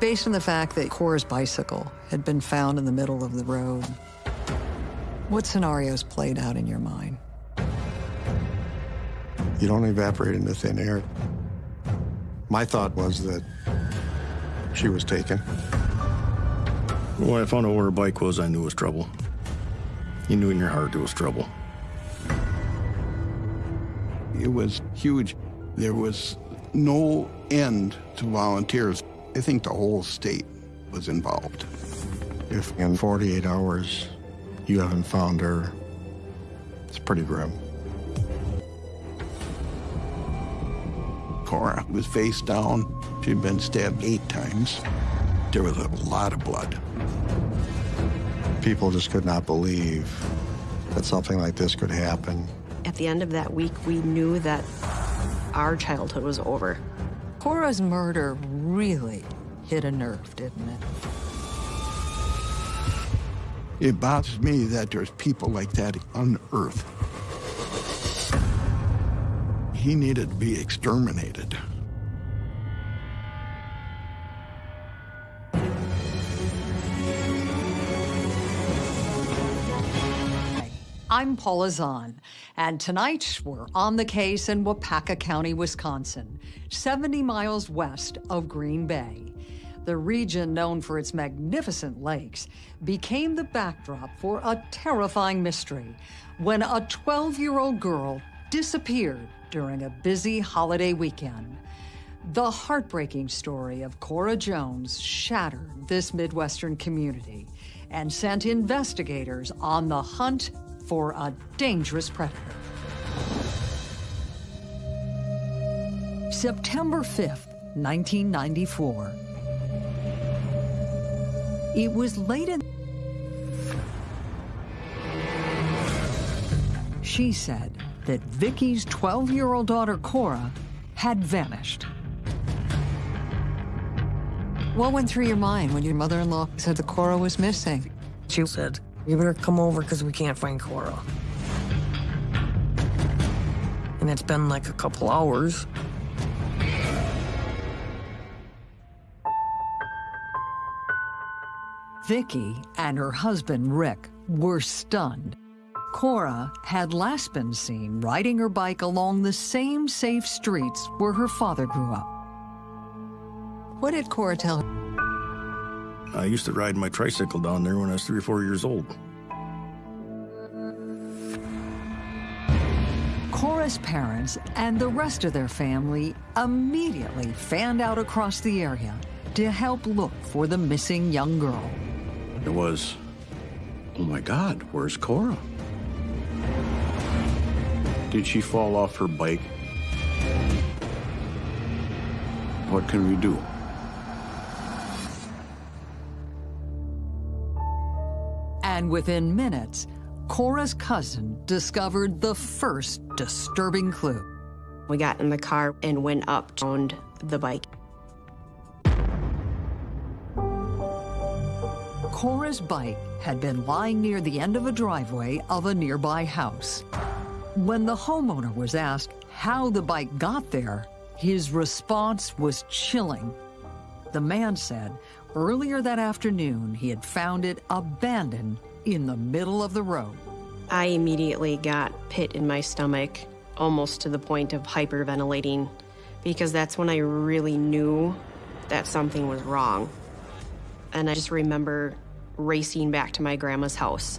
Based on the fact that Cora's bicycle had been found in the middle of the road, what scenarios played out in your mind? You don't evaporate into thin air. My thought was that she was taken. When I found out where her bike was, I knew it was trouble. You knew in your heart it was trouble. It was huge. There was no end to volunteers. I think the whole state was involved. If in 48 hours you haven't found her, it's pretty grim. Cora was face down. She'd been stabbed eight times. There was a lot of blood. People just could not believe that something like this could happen. At the end of that week, we knew that our childhood was over. Cora's murder really hit a nerve, didn't it? It bothers me that there's people like that on Earth. He needed to be exterminated. I'm Paula Zahn, and tonight we're on the case in Waupaca County, Wisconsin, 70 miles west of Green Bay. The region, known for its magnificent lakes, became the backdrop for a terrifying mystery when a 12-year-old girl disappeared during a busy holiday weekend. The heartbreaking story of Cora Jones shattered this Midwestern community and sent investigators on the hunt for a dangerous predator. September 5th, 1994. It was late in... She said that Vicky's 12-year-old daughter, Cora, had vanished. What went through your mind when your mother-in-law said that Cora was missing? She said, you better come over because we can't find Cora. And it's been like a couple hours. Vicky and her husband, Rick, were stunned. Cora had last been seen riding her bike along the same safe streets where her father grew up. What did Cora tell her? I used to ride my tricycle down there when I was three or four years old. Cora's parents and the rest of their family immediately fanned out across the area to help look for the missing young girl. It was, oh my God, where's Cora? Did she fall off her bike? What can we do? And within minutes, Cora's cousin discovered the first disturbing clue. We got in the car and went up to the bike. Cora's bike had been lying near the end of a driveway of a nearby house. When the homeowner was asked how the bike got there, his response was chilling. The man said earlier that afternoon he had found it abandoned in the middle of the road. I immediately got pit in my stomach, almost to the point of hyperventilating, because that's when I really knew that something was wrong. And I just remember racing back to my grandma's house.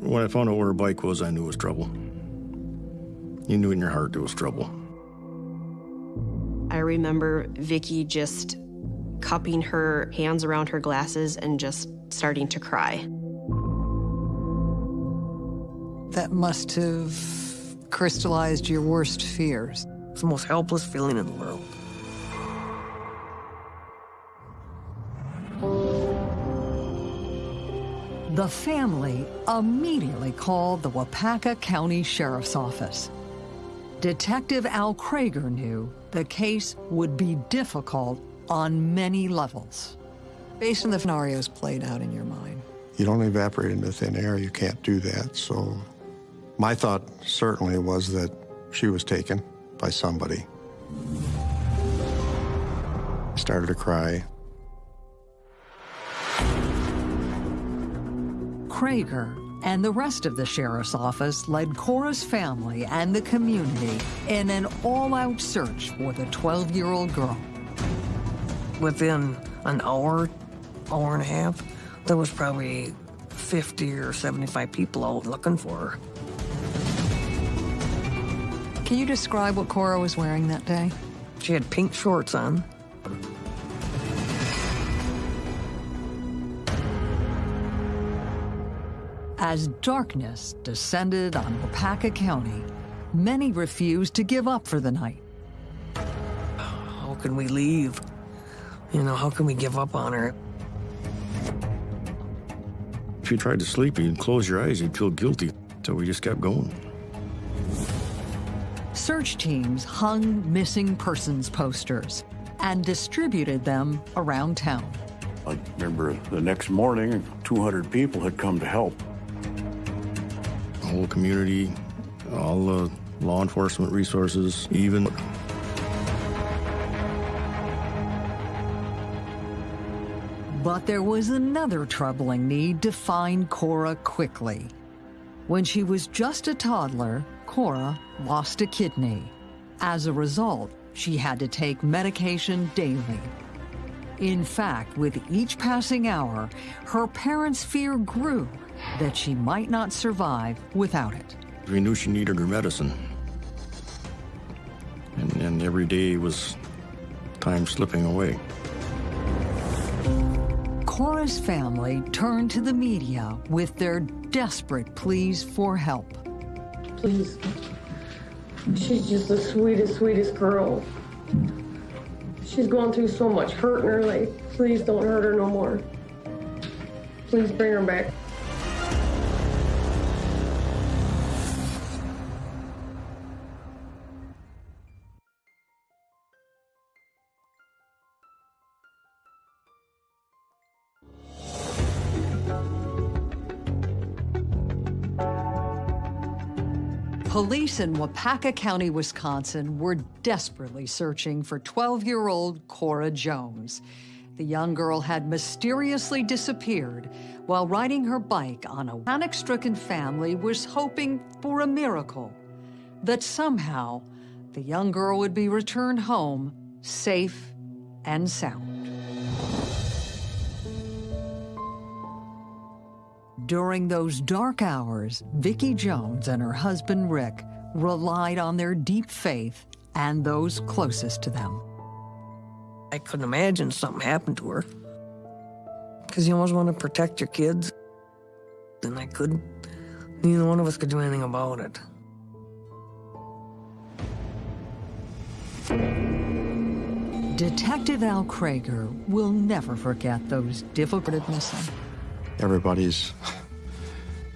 When I found out where her bike was, I knew it was trouble. You knew in your heart there was trouble. I remember Vicky just cupping her hands around her glasses and just starting to cry. That must have crystallized your worst fears. It's the most helpless feeling in the world. The family immediately called the Waupaca County Sheriff's Office. Detective Al Krager knew the case would be difficult on many levels. Based on the scenarios played out in your mind. You don't evaporate into thin air. You can't do that. So my thought certainly was that she was taken, by somebody. I started to cry. Krager and the rest of the sheriff's office led Cora's family and the community in an all-out search for the 12-year-old girl. Within an hour, hour and a half, there was probably 50 or 75 people out looking for her. Can you describe what Cora was wearing that day? She had pink shorts on. As darkness descended on Waupaca County, many refused to give up for the night. How can we leave? You know, how can we give up on her? If you tried to sleep, you'd close your eyes, you'd feel guilty. So we just kept going. Search teams hung missing persons posters and distributed them around town. I remember the next morning, 200 people had come to help. The whole community, all the law enforcement resources, even. But there was another troubling need to find Cora quickly. When she was just a toddler, Cora lost a kidney. As a result, she had to take medication daily. In fact, with each passing hour, her parents' fear grew that she might not survive without it. We knew she needed her medicine. And, and every day was time slipping away. Cora's family turned to the media with their desperate pleas for help. Please. She's just the sweetest, sweetest girl. She's gone through so much hurt in her life. Please don't hurt her no more. Please bring her back. Police in Waupaca County, Wisconsin were desperately searching for 12-year-old Cora Jones. The young girl had mysteriously disappeared while riding her bike on a panic-stricken family was hoping for a miracle, that somehow the young girl would be returned home safe and sound. During those dark hours, Vicki Jones and her husband Rick relied on their deep faith and those closest to them. I couldn't imagine something happened to her. Because you always want to protect your kids. And I couldn't. Neither one of us could do anything about it. Detective Al Krager will never forget those difficult missing. Everybody's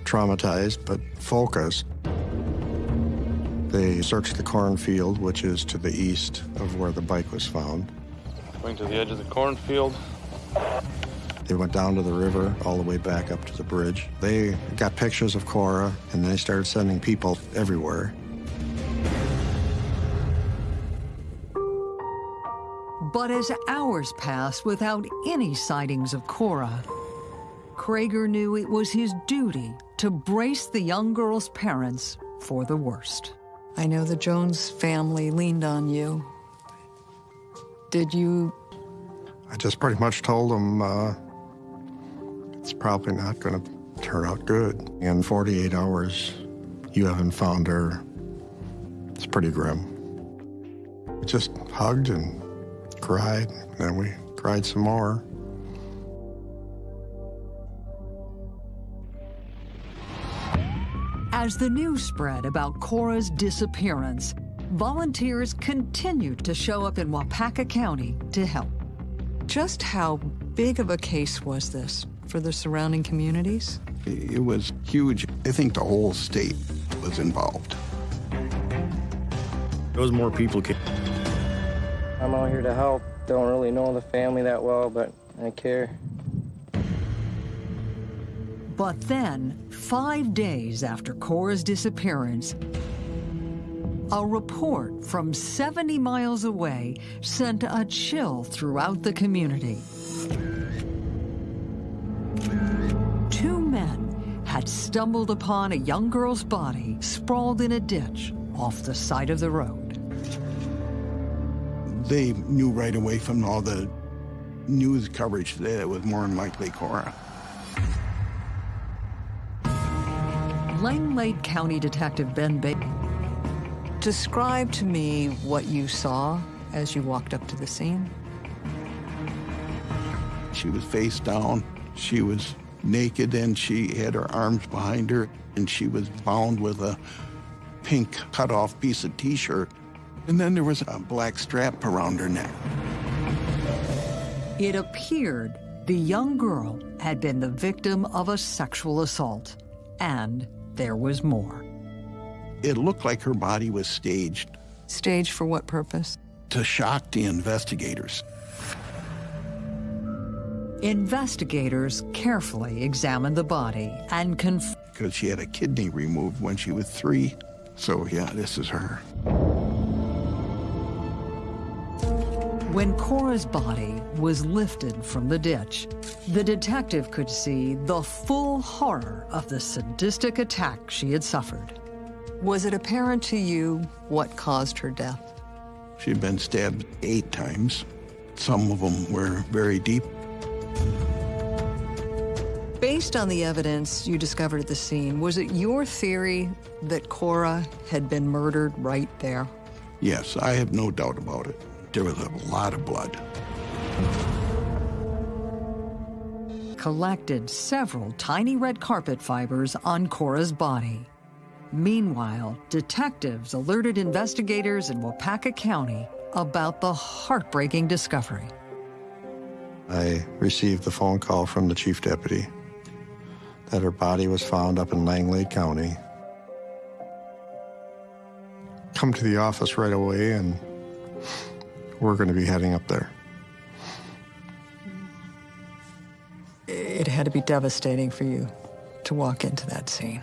traumatized, but focused. They searched the cornfield, which is to the east of where the bike was found. Going to the edge of the cornfield. They went down to the river, all the way back up to the bridge. They got pictures of Cora, and they started sending people everywhere. But as hours passed without any sightings of Cora, Krager knew it was his duty to brace the young girl's parents for the worst. I know the Jones family leaned on you. Did you? I just pretty much told them uh, it's probably not going to turn out good. In 48 hours, you haven't found her. It's pretty grim. We just hugged and cried, and then we cried some more. As the news spread about Cora's disappearance, volunteers continued to show up in Waupaca County to help. Just how big of a case was this for the surrounding communities? It was huge. I think the whole state was involved. There was more people came. I'm out here to help. Don't really know the family that well, but I care. But then, five days after Cora's disappearance, A report from 70 miles away sent a chill throughout the community. Two men had stumbled upon a young girl's body sprawled in a ditch off the side of the road. They knew right away from all the news coverage that it was more than likely Cora. Langlade County Detective Ben Baker. Describe to me what you saw as you walked up to the scene. She was face down. She was naked and she had her arms behind her and she was bound with a pink cut-off piece of t-shirt. And then there was a black strap around her neck. It appeared the young girl had been the victim of a sexual assault, and there was more. It looked like her body was staged Staged for what purpose? to shock the investigators. Investigators carefully examined the body and confirmed. because she had a kidney removed when she was three. So yeah, this is her. When Cora's body was lifted from the ditch, the detective could see the full horror of the sadistic attack she had suffered. Was it apparent to you what caused her death? She'd been stabbed eight times. Some of them were very deep. Based on the evidence you discovered at the scene, was it your theory that Cora had been murdered right there? Yes, I have no doubt about it. There was a lot of blood. Collected several tiny red carpet fibers on Cora's body. Meanwhile, detectives alerted investigators in Waupaca County about the heartbreaking discovery. I received the phone call from the chief deputy that her body was found up in Langlade County. Come to the office right away, and we're going to be heading up there. It had to be devastating for you to walk into that scene.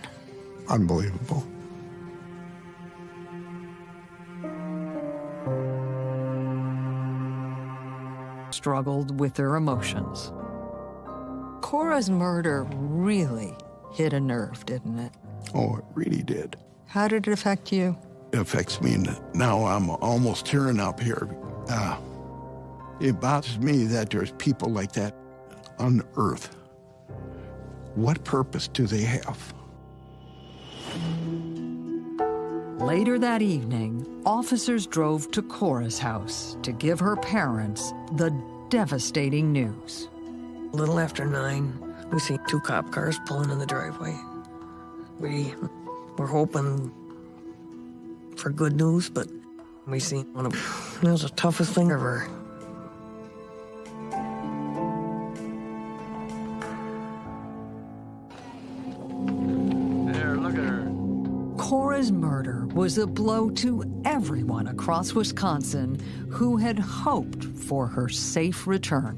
Unbelievable. Struggled with their emotions. Cora's murder really hit a nerve, didn't it? Oh, it really did. How did it affect you? It affects me n- now. I'm almost tearing up here. Uh, it bothers me that there's people like that on Earth. What purpose do they have? Later that evening, officers drove to Cora's house to give her parents the devastating news. A little after nine, we see two cop cars pulling in the driveway. We were hoping for good news, but we see one of it was the toughest thing ever. Cora's murder was a blow to everyone across Wisconsin who had hoped for her safe return.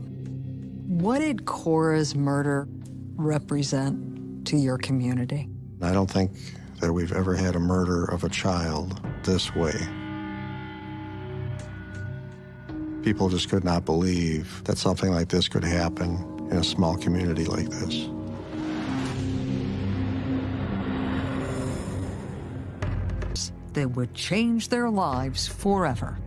What did Cora's murder represent to your community? I don't think that we've ever had a murder of a child this way. People just could not believe that something like this could happen in a small community like this. That would change their lives forever.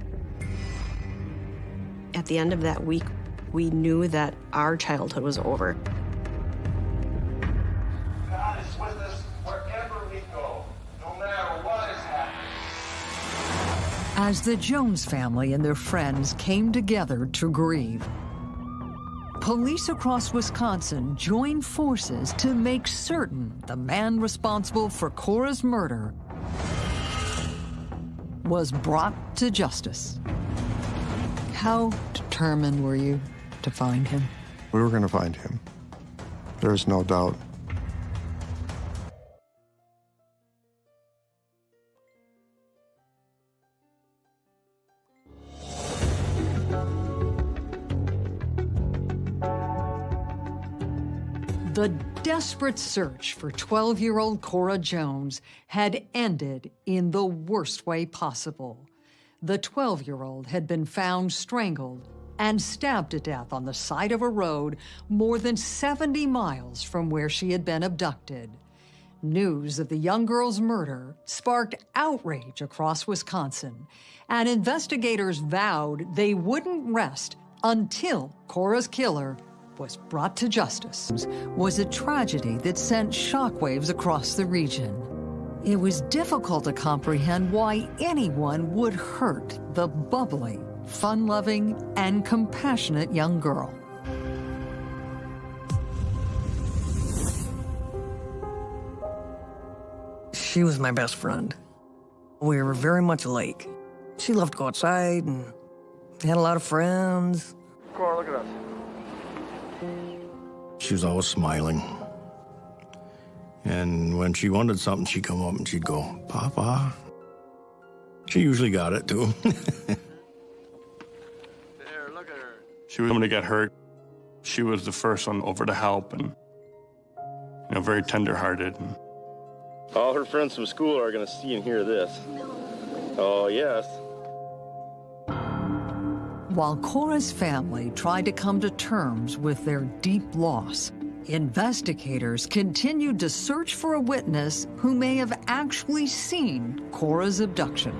At the end of that week, we knew that our childhood was over. God is with us wherever we go, no matter what is happening. As the Jones family and their friends came together to grieve, police across Wisconsin joined forces to make certain the man responsible for Cora's murder was brought to justice. How determined were you to find him? We were going to find him. There's no doubt. Desperate search for 12 year old Cora Jones had ended in the worst way possible. The 12 year old had been found strangled and stabbed to death on the side of a road more than 70 miles from where she had been abducted. News of the young girl's murder sparked outrage across Wisconsin, and investigators vowed they wouldn't rest until Cora's killer was brought to justice. Was a tragedy that sent shockwaves across the region. It was difficult to comprehend why anyone would hurt the bubbly, fun-loving, and compassionate young girl. She was my best friend. We were very much alike. She loved to go outside and had a lot of friends. Cora, look at us. She was always smiling. And when she wanted something, she'd come up and she'd go, Papa. She usually got it too. There, look at her. She was going to get hurt. She was the first one over to help and, you know, very tender-hearted. And All her friends from school are going to see and hear this. Oh, yes. While Cora's family tried to come to terms with their deep loss, investigators continued to search for a witness who may have actually seen Cora's abduction.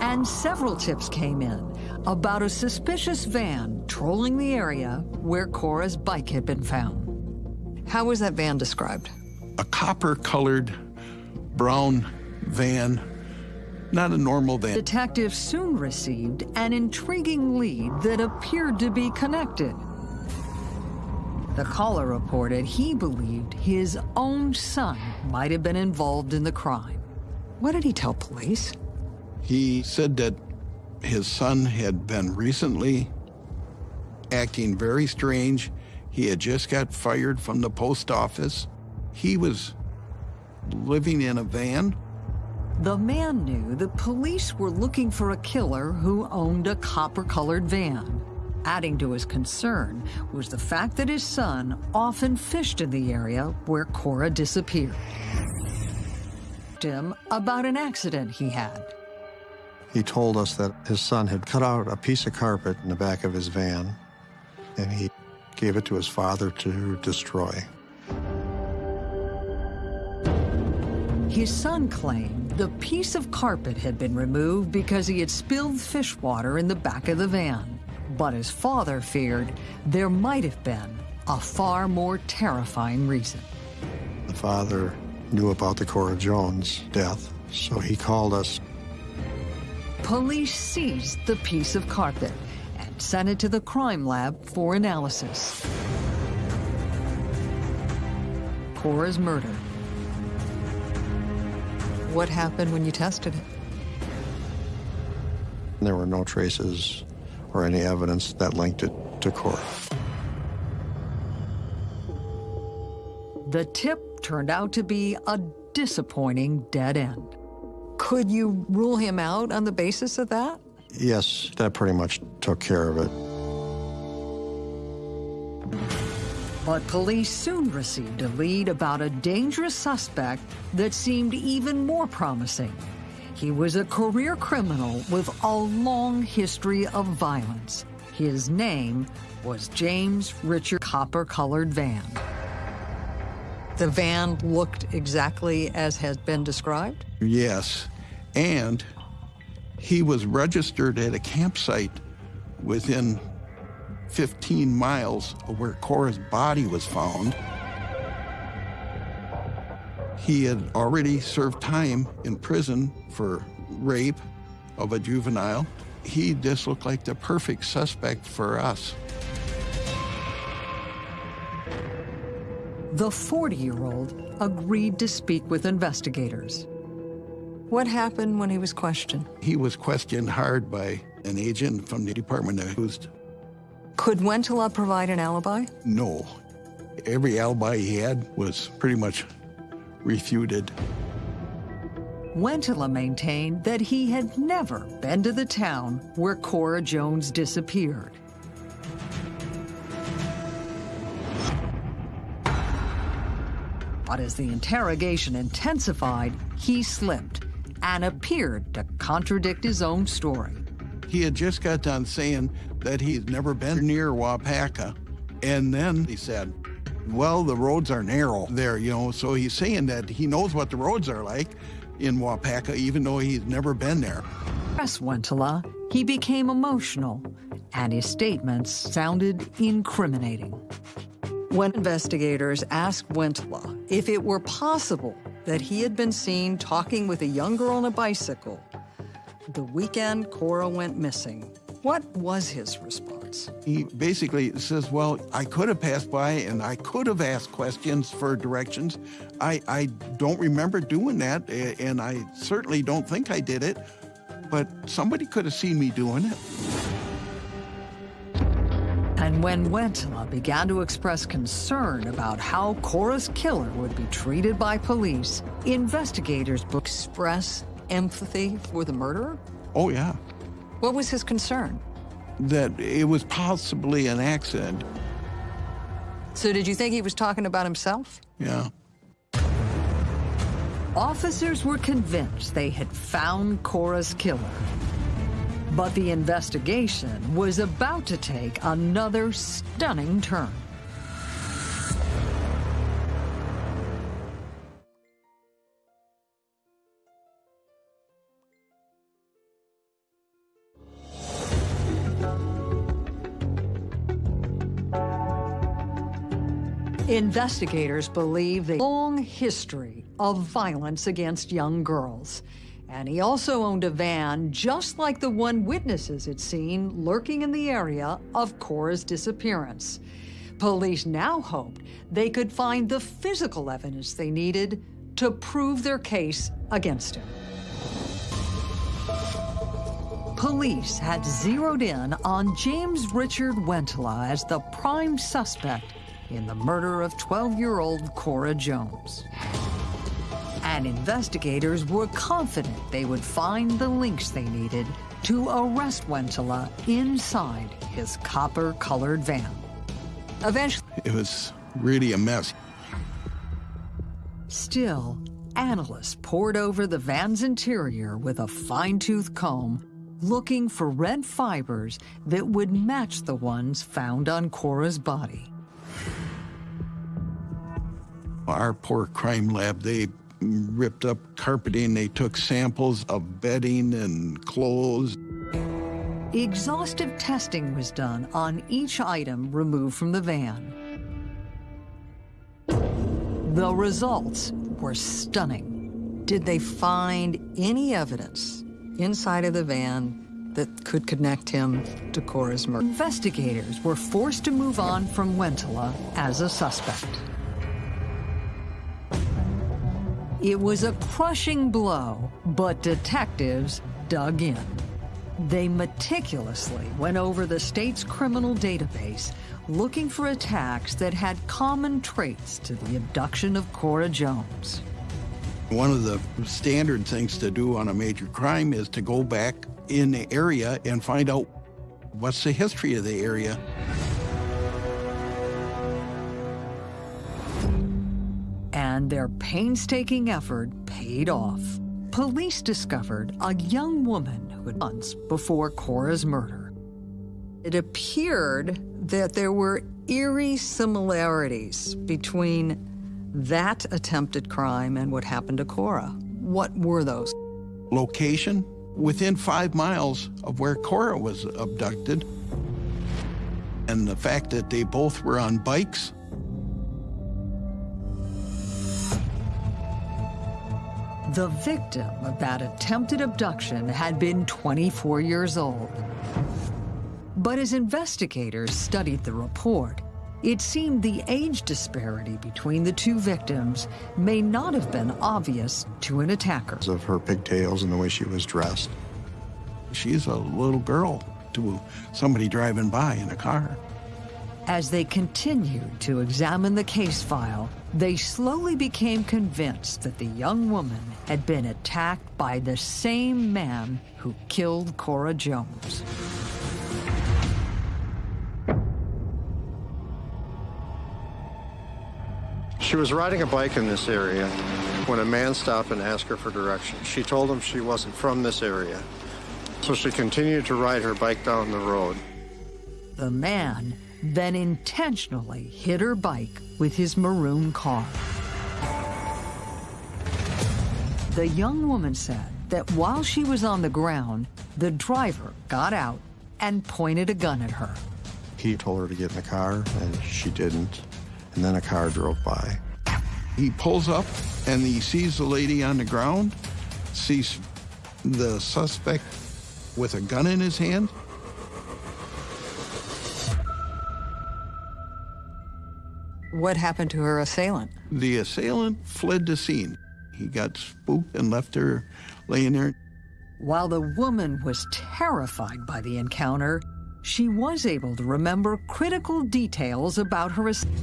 And several tips came in about a suspicious van trolling the area where Cora's bike had been found. How was that van described? A copper-colored brown van, not a normal van. Detectives soon received an intriguing lead that appeared to be connected. The caller reported he believed his own son might have been involved in the crime. What did he tell police? He said that his son had been recently acting very strange. He had just got fired from the post office. He was living in a van. The man knew the police were looking for a killer who owned a copper-colored van. Adding to his concern was the fact that his son often fished in the area where Cora disappeared. Him about an accident he had. He told us that his son had cut out a piece of carpet in the back of his van, and he gave it to his father to destroy. His son claimed the piece of carpet had been removed because he had spilled fish water in the back of the van. But his father feared there might have been a far more terrifying reason. The father knew about the Cora Jones death, so he called us. Police seized the piece of carpet and sent it to the crime lab for analysis. Cora's murder. What happened when you tested it? There were no traces or any evidence that linked it to Cora. The tip turned out to be a disappointing dead end. Could you rule him out on the basis of that? Yes, that pretty much took care of it. But police soon received a lead about a dangerous suspect that seemed even more promising. He was a career criminal with a long history of violence. His name was James Richard Copper-Colored Van. The van looked exactly as has been described? Yes, and he was registered at a campsite within 15 miles of where Cora's body was found. He had already served time in prison for rape of a juvenile. He just looked like the perfect suspect for us. The 40-year-old agreed to speak with investigators. What happened when he was questioned? He was questioned hard by an agent from the Department of Housed. Could Wentela provide an alibi? No. Every alibi he had was pretty much refuted. Wentela maintained that he had never been to the town where Cora Jones disappeared. But as the interrogation intensified, he slipped and appeared to contradict his own story. He had just got done saying that he's never been near Waupaca. And then he said, well, the roads are narrow there, you know. So he's saying that he knows what the roads are like in Waupaca, even though he's never been there. Press Wentala, he became emotional, and his statements sounded incriminating. When investigators asked Wentala if it were possible that he had been seen talking with a young girl on a bicycle the weekend Cora went missing, what was his response? He basically says, Well, I could have passed by and I could have asked questions for directions. I, I don't remember doing that, and I certainly don't think I did it, but somebody could have seen me doing it. And when Wentala began to express concern about how Cora's killer would be treated by police, investigators express empathy for the murderer? Oh, yeah. What was his concern? That it was possibly an accident. So did you think he was talking about himself? Yeah. Officers were convinced they had found Cora's killer. But the investigation was about to take another stunning turn. Investigators believe the long history of violence against young girls. And he also owned a van just like the one witnesses had seen lurking in the area of Cora's disappearance. Police now hoped they could find the physical evidence they needed to prove their case against him. Police had zeroed in on James Richard Wentala as the prime suspect in the murder of 12-year-old Cora Jones. And investigators were confident they would find the links they needed to arrest Wentala inside his copper-colored van. Eventually... It was really a mess. Still, analysts pored over the van's interior with a fine-tooth comb, looking for red fibers that would match the ones found on Cora's body. Our poor crime lab, they ripped up carpeting, they took samples of bedding and clothes. Exhaustive testing was done on each item removed from the van. The results were stunning. Did they find any evidence inside of the van that could connect him to Cora's murder? Investigators were forced to move on from Wentala as a suspect. It was a crushing blow, but detectives dug in. They meticulously went over the state's criminal database, looking for attacks that had common traits to the abduction of Cora Jones. One of the standard things to do on a major crime is to go back in the area and find out what's the history of the area. And their painstaking effort paid off. Police discovered a young woman who had months before Cora's murder. It appeared that there were eerie similarities between that attempted crime and what happened to Cora. What were those? Location within five miles of where Cora was abducted. And the fact that they both were on bikes The victim of that attempted abduction had been 24 years old. But as investigators studied the report, it seemed the age disparity between the two victims may not have been obvious to an attacker. Of her pigtails and the way she was dressed. She's a little girl to somebody driving by in a car. As they continued to examine the case file, they slowly became convinced that the young woman had been attacked by the same man who killed Cora Jones. She was riding a bike in this area when a man stopped and asked her for directions. She told him she wasn't from this area, so she continued to ride her bike down the road. The man then intentionally hit her bike with his maroon car. The young woman said that while she was on the ground, the driver got out and pointed a gun at her. He told her to get in the car, and she didn't. And then a car drove by. He pulls up and he sees the lady on the ground, sees the suspect with a gun in his hand. What happened to her assailant? The assailant fled the scene. He got spooked and left her laying there. While the woman was terrified by the encounter, she was able to remember critical details about her. Assailant.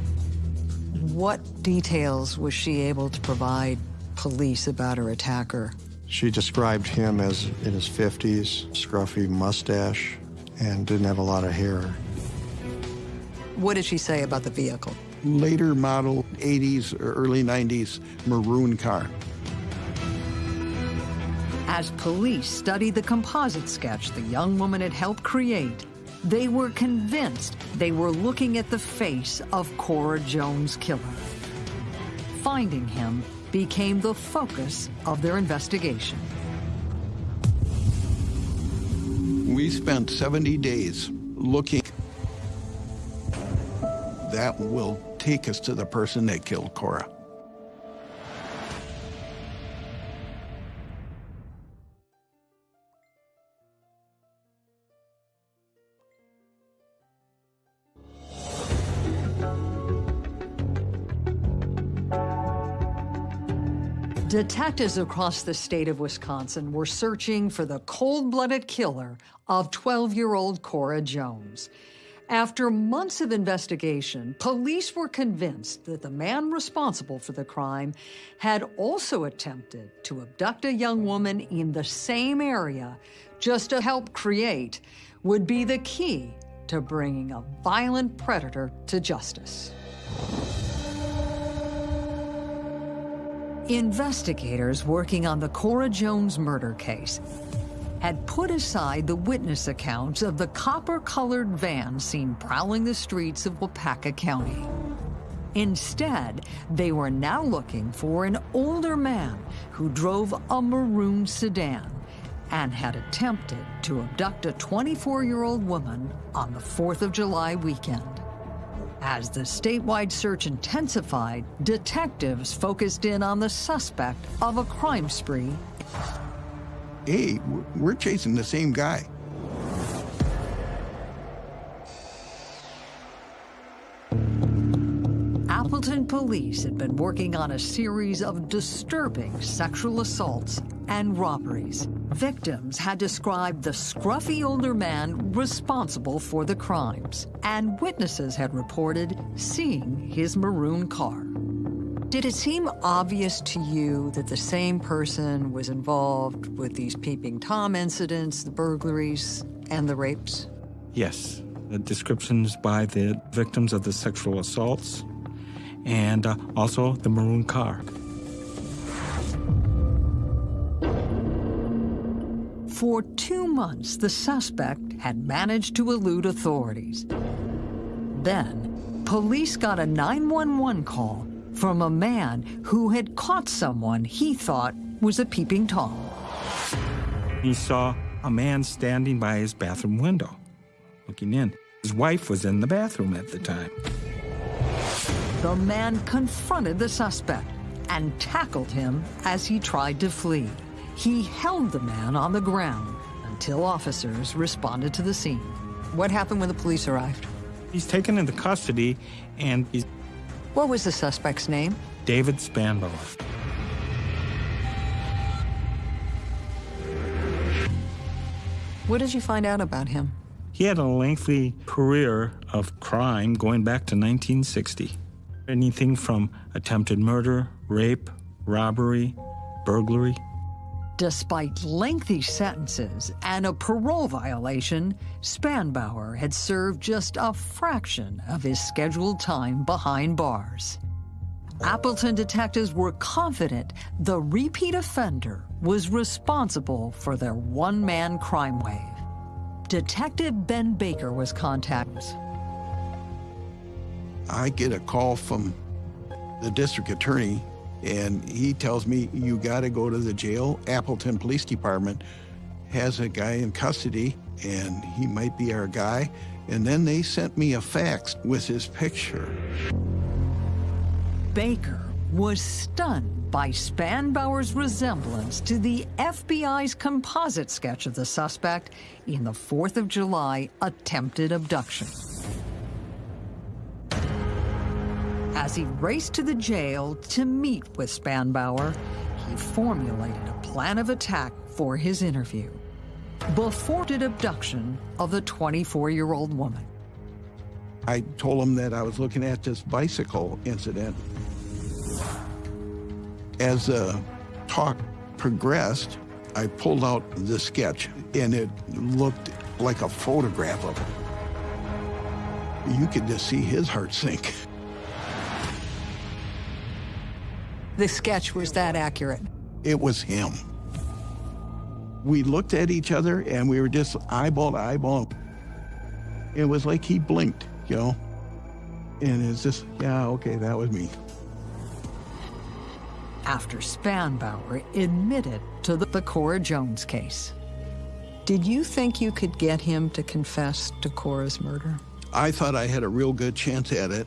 What details was she able to provide police about her attacker? She described him as in his 50s, scruffy mustache, and didn't have a lot of hair. What did she say about the vehicle? Later model 80s or early 90s maroon car. As police studied the composite sketch the young woman had helped create, they were convinced they were looking at the face of Cora Jones' killer. Finding him became the focus of their investigation. We spent 70 days looking. That will take us to the person that killed Cora. Detectives across the state of Wisconsin were searching for the cold-blooded killer of 12-year-old Cora Jones. After months of investigation, police were convinced that the man responsible for the crime had also attempted to abduct a young woman in the same area just to help create would be the key to bringing a violent predator to justice. Investigators working on the Cora Jones murder case had put aside the witness accounts of the copper-colored van seen prowling the streets of Waupaca County. Instead, they were now looking for an older man who drove a maroon sedan and had attempted to abduct a 24-year-old woman on the 4th of July weekend. As the statewide search intensified, detectives focused in on the suspect of a crime spree. Hey, we're chasing the same guy. Appleton police had been working on a series of disturbing sexual assaults and robberies. Victims had described the scruffy older man responsible for the crimes, and witnesses had reported seeing his maroon car. Did it seem obvious to you that the same person was involved with these Peeping Tom incidents, the burglaries, and the rapes? Yes. The descriptions by the victims of the sexual assaults and uh, also the maroon car. For two months, the suspect had managed to elude authorities. Then, police got a 911 call from a man who had caught someone he thought was a peeping Tom. He saw a man standing by his bathroom window, looking in. His wife was in the bathroom at the time. The man confronted the suspect and tackled him as he tried to flee. He held the man on the ground until officers responded to the scene. What happened when the police arrived? He's taken into custody and he's... What was the suspect's name? David Spanbauer. What did you find out about him? He had a lengthy career of crime going back to 1960. Anything from attempted murder, rape, robbery, burglary. Despite lengthy sentences and a parole violation, Spanbauer had served just a fraction of his scheduled time behind bars. Appleton detectives were confident the repeat offender was responsible for their one-man crime wave. Detective Ben Baker was contacted. I get a call from the district attorney, and he tells me, you got to go to the jail. Appleton Police Department has a guy in custody, and he might be our guy. And then they sent me a fax with his picture. Baker was stunned by Spanbauer's resemblance to the FBI's composite sketch of the suspect in the 4th of July attempted abduction. As he raced to the jail to meet with Spanbauer, he formulated a plan of attack for his interview before the abduction of the 24-year-old woman. I told him that I was looking at this bicycle incident. As the talk progressed, I pulled out the sketch, and it looked like a photograph of it. You could just see his heart sink. The sketch was that accurate. It was him. We looked at each other, and we were just eyeball to eyeball. It was like he blinked, you know? And it's just, yeah, okay, that was me. After Spanbauer admitted to the, the Cora Jones case. Did you think you could get him to confess to Cora's murder? I thought I had a real good chance at it.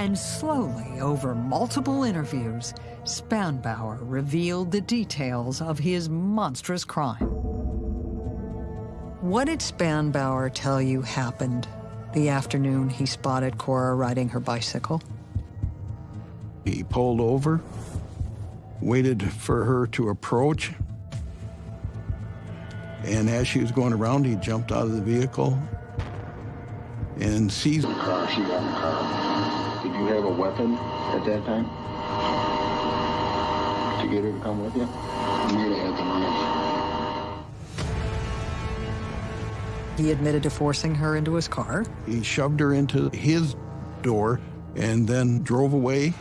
And slowly, over multiple interviews, Spanbauer revealed the details of his monstrous crime. What did Spanbauer tell you happened the afternoon he spotted Cora riding her bicycle? He pulled over, waited for her to approach, and as she was going around, he jumped out of the vehicle and seized her car she on the Did you have a weapon at that time to get her to come with you? You might have had the knife. He admitted to forcing her into his car. He shoved her into his door and then drove away.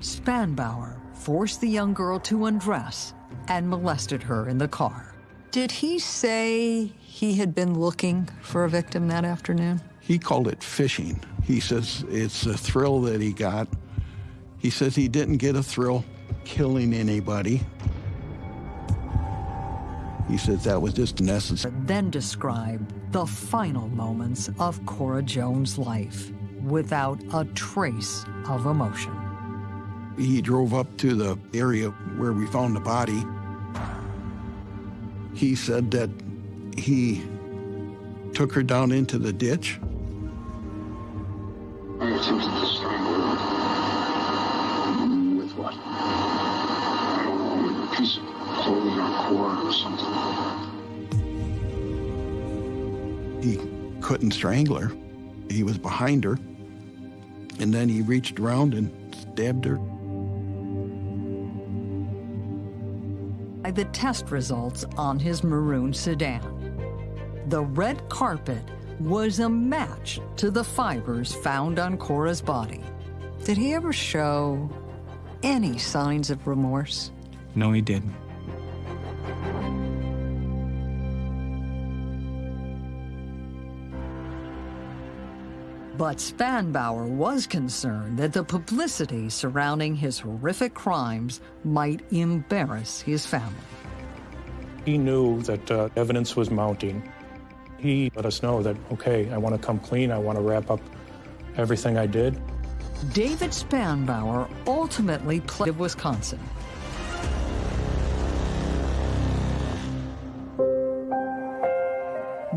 Spanbauer forced the young girl to undress and molested her in the car. Did he say he had been looking for a victim that afternoon? He called it fishing. He says it's a thrill that he got. He says he didn't get a thrill killing anybody. He says that was just necessary. Then described the final moments of Cora Jones' life without a trace of emotion. He drove up to the area where we found the body. He said that he took her down into the ditch. Couldn't strangle her. He was behind her. And then he reached around and stabbed her. By the test results on his maroon sedan. The red carpet was a match to the fibers found on Cora's body. Did he ever show any signs of remorse? No, he didn't. But Spanbauer was concerned that the publicity surrounding his horrific crimes might embarrass his family. He knew that uh, evidence was mounting. He let us know that, okay, I want to come clean. I want to wrap up everything I did. David Spanbauer ultimately pled Wisconsin.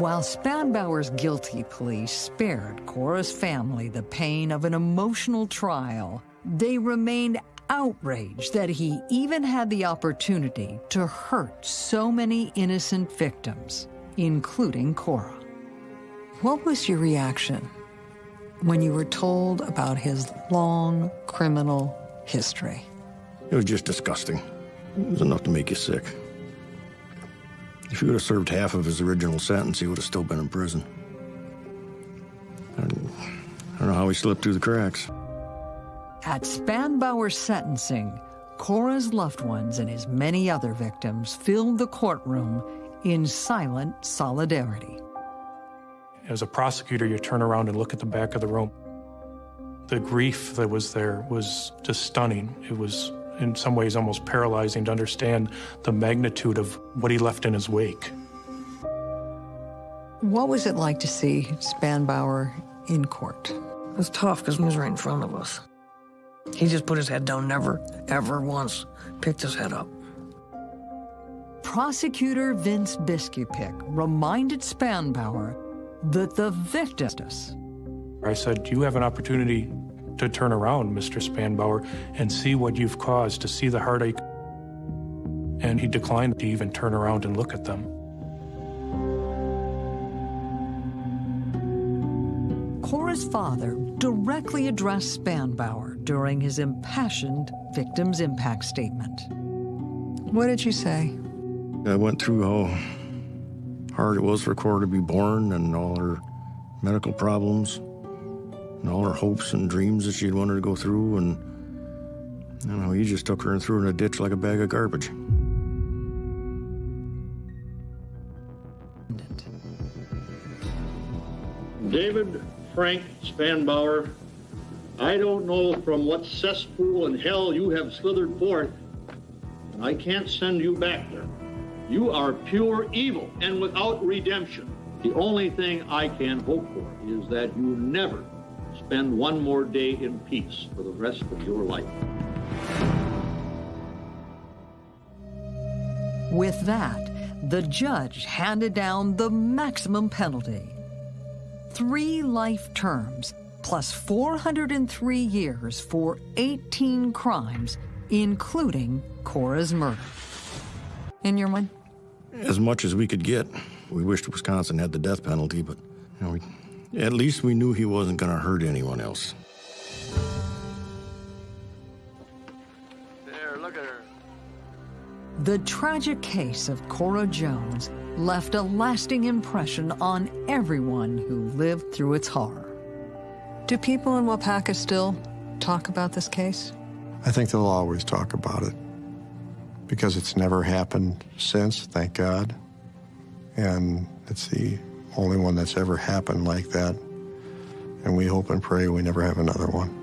While Spanbauer's guilty plea spared Cora's family the pain of an emotional trial, they remained outraged that he even had the opportunity to hurt so many innocent victims, including Cora. What was your reaction when you were told about his long criminal history? It was just disgusting. It was enough to make you sick. If he would have served half of his original sentence, he would have still been in prison. I don't know how he slipped through the cracks. At Spanbauer's sentencing, Cora's loved ones and his many other victims filled the courtroom in silent solidarity. As a prosecutor, you turn around and look at the back of the room. The grief that was there was just stunning. It was, in some ways, almost paralyzing to understand the magnitude of what he left in his wake. What was it like to see Spanbauer in court? It was tough because he was right in front of us. He just put his head down, never, ever once picked his head up. Prosecutor Vince Biskupic reminded Spanbauer that the victims. I said, Do You have an opportunity to turn around, Mr. Spanbauer, and see what you've caused, to see the heartache. And he declined to even turn around and look at them. Cora's father directly addressed Spanbauer during his impassioned victim's impact statement. What did you say? I went through how hard it was for Cora to be born and all her medical problems and all her hopes and dreams that she'd wanted to go through. And, you know, he just took her and threw her in a ditch like a bag of garbage. David Frank Spanbauer, I don't know from what cesspool in hell you have slithered forth, and I can't send you back there. You are pure evil and without redemption. The only thing I can hope for is that you never spend one more day in peace for the rest of your life. With that, the judge handed down the maximum penalty three life terms plus 403 years for 18 crimes, including Cora's murder. In your mind? As much as we could get. We wished Wisconsin had the death penalty, but you know, we, at least we knew he wasn't going to hurt anyone else. There, look at her. The tragic case of Cora Jones left a lasting impression on everyone who lived through its horror. Do people in Waupaca still talk about this case? I think they'll always talk about it because it's never happened since, thank God. And it's the only one that's ever happened like that. And we hope and pray we never have another one.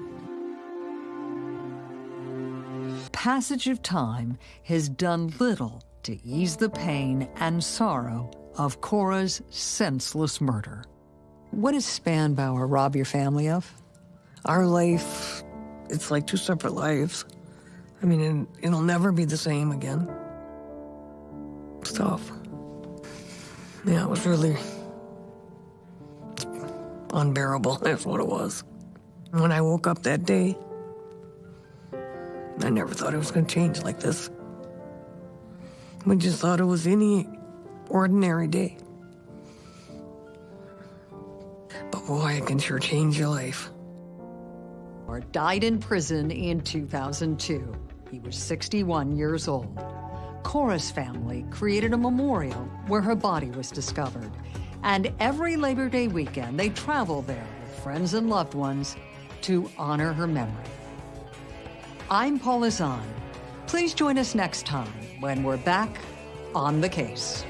Passage of time has done little to ease the pain and sorrow of Cora's senseless murder. What does Spanbauer rob your family of? Our life, it's like two separate lives. I mean, it, it'll never be the same again. It's tough. Yeah, it was really unbearable. That's what it was. When I woke up that day, I never thought it was going to change like this. We just thought it was any ordinary day. But boy, it can sure change your life. Or died in prison in 2002. He was 61 years old. Cora's family created a memorial where her body was discovered. And every Labor Day weekend, they travel there with friends and loved ones to honor her memory. I'm Paula Zahn. Please join us next time when we're back on the case.